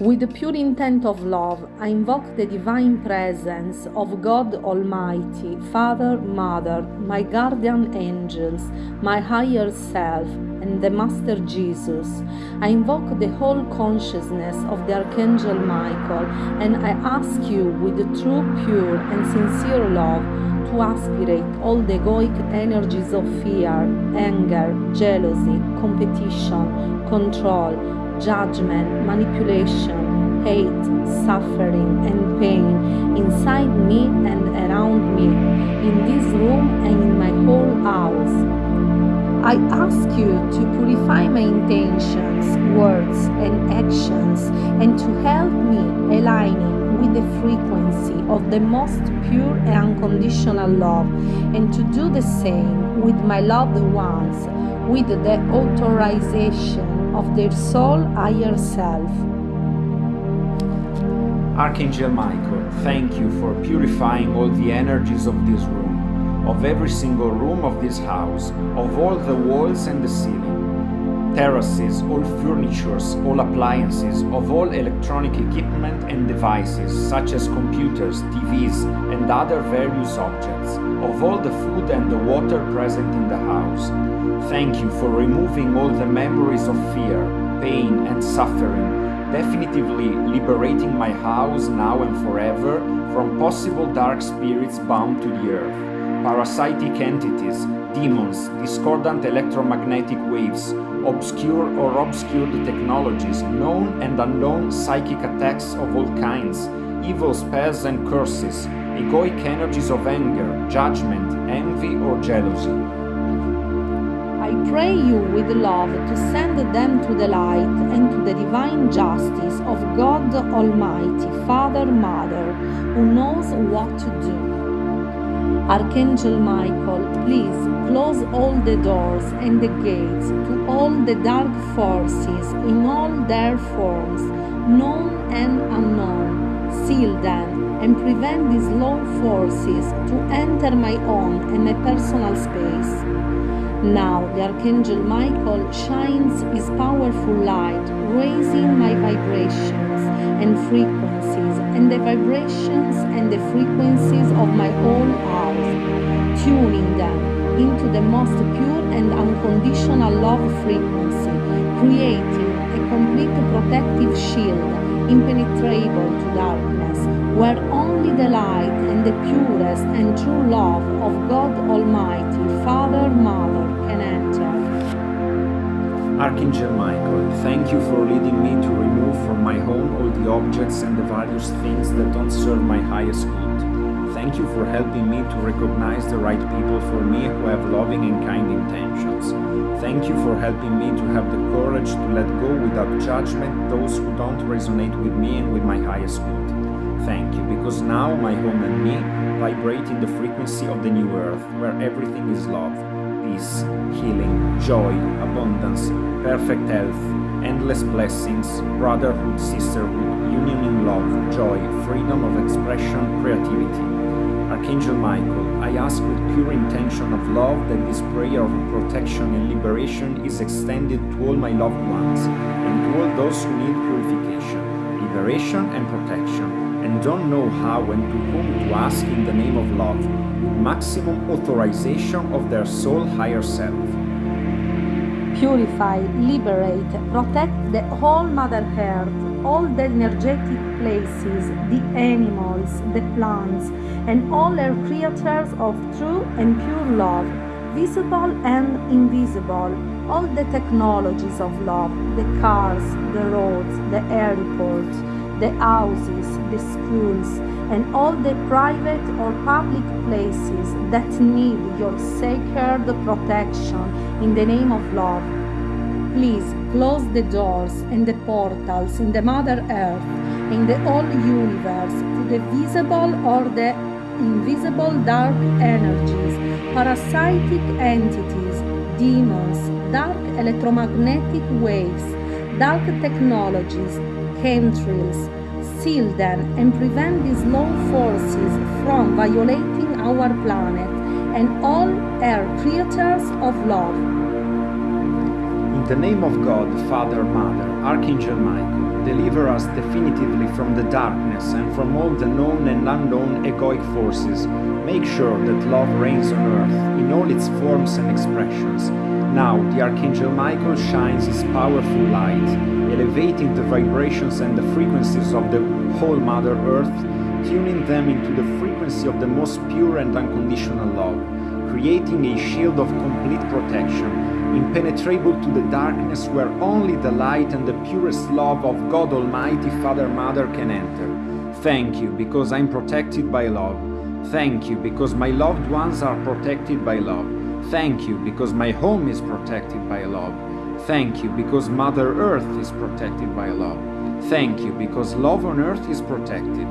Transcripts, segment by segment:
With the pure intent of love, I invoke the divine presence of God Almighty, Father, Mother, my guardian angels, my higher self, and the Master Jesus. I invoke the whole consciousness of the Archangel Michael, and I ask you with true, pure, and sincere love to aspirate all the egoic energies of fear, anger, jealousy, competition, control, judgment, manipulation, hate, suffering, and pain inside me and around me, in this room and in my whole house. I ask you to purify my intentions, words, and actions, and to help me aligning with the frequency of the most pure and unconditional love, and to do the same with my loved ones, with the authorization of their soul higher self. Archangel Michael, thank you for purifying all the energies of this room, of every single room of this house, of all the walls and the ceiling terraces, all furnitures, all appliances, of all electronic equipment and devices such as computers, TVs and other various objects, of all the food and the water present in the house. Thank you for removing all the memories of fear, pain and suffering, definitively liberating my house now and forever from possible dark spirits bound to the earth parasitic entities, demons, discordant electromagnetic waves, obscure or obscured technologies, known and unknown psychic attacks of all kinds, evil spells and curses, egoic energies of anger, judgment, envy or jealousy. I pray you with love to send them to the light and to the divine justice of God Almighty, Father, Mother, who knows what to do. Archangel Michael, please close all the doors and the gates to all the dark forces in all their forms, known and unknown. Seal them and prevent these low forces to enter my own and my personal space. Now the Archangel Michael shines his powerful light, raising my vibrations and frequencies and the vibrations and the frequencies of my own house, tuning them into the most pure and unconditional love frequency, creating a complete protective shield impenetrable to darkness, where the light and the purest and true love of God Almighty, Father, Mother, can enter. Archangel Michael, thank you for leading me to remove from my home all the objects and the various things that don't serve my highest good. Thank you for helping me to recognize the right people for me who have loving and kind intentions. Thank you for helping me to have the courage to let go without judgment those who don't resonate with me and with my highest good. Because now my home and me vibrate in the frequency of the new earth, where everything is love, peace, healing, joy, abundance, perfect health, endless blessings, brotherhood, sisterhood, union in love, joy, freedom of expression, creativity. Archangel Michael, I ask with pure intention of love that this prayer of protection and liberation is extended to all my loved ones and to all those who need purification, liberation and protection, don't know how and to whom to ask in the name of love, with maximum authorization of their soul higher self. Purify, liberate, protect the whole Mother Earth, all the energetic places, the animals, the plants, and all her creatures of true and pure love, visible and invisible, all the technologies of love, the cars, the roads, the airports, the houses, the schools, and all the private or public places that need your sacred protection in the name of love. Please close the doors and the portals in the Mother Earth, in the whole universe, to the visible or the invisible dark energies, parasitic entities, demons, dark electromagnetic waves, dark technologies, chemtrails, seal them and prevent these low forces from violating our planet and all our creatures of love. In the name of God, Father, Mother, Archangel Michael, deliver us definitively from the darkness and from all the known and unknown egoic forces, make sure that love reigns on earth in all its forms and expressions. Now, the Archangel Michael shines his powerful light, elevating the vibrations and the frequencies of the whole Mother Earth, tuning them into the frequency of the most pure and unconditional love, creating a shield of complete protection impenetrable to the darkness where only the light and the purest love of God Almighty Father Mother can enter. Thank you because I'm protected by love. Thank you because my loved ones are protected by love. Thank you because my home is protected by love. Thank you because Mother Earth is protected by love. Thank you because love on earth is protected.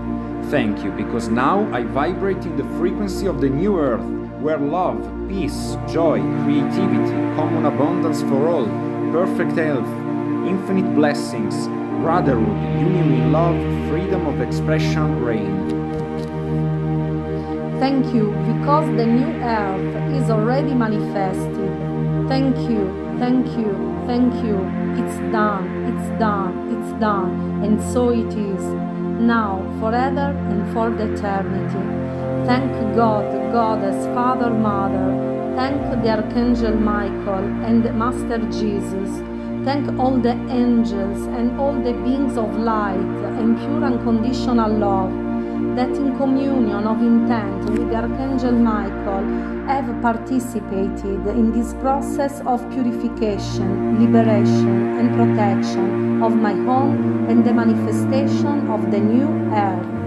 Thank you because now I vibrate in the frequency of the new earth where love, peace, joy, creativity, common abundance for all, perfect health, infinite blessings, brotherhood, union in love, freedom of expression reign. Thank you because the new earth is already manifested. Thank you, thank you, thank you. It's done, it's done, it's done, and so it is. Now, forever and for the eternity. Thank God, Goddess, Father, Mother. Thank the Archangel Michael and Master Jesus. Thank all the angels and all the beings of light and pure unconditional love that in communion of intent with Archangel Michael have participated in this process of purification, liberation and protection of my home and the manifestation of the new earth.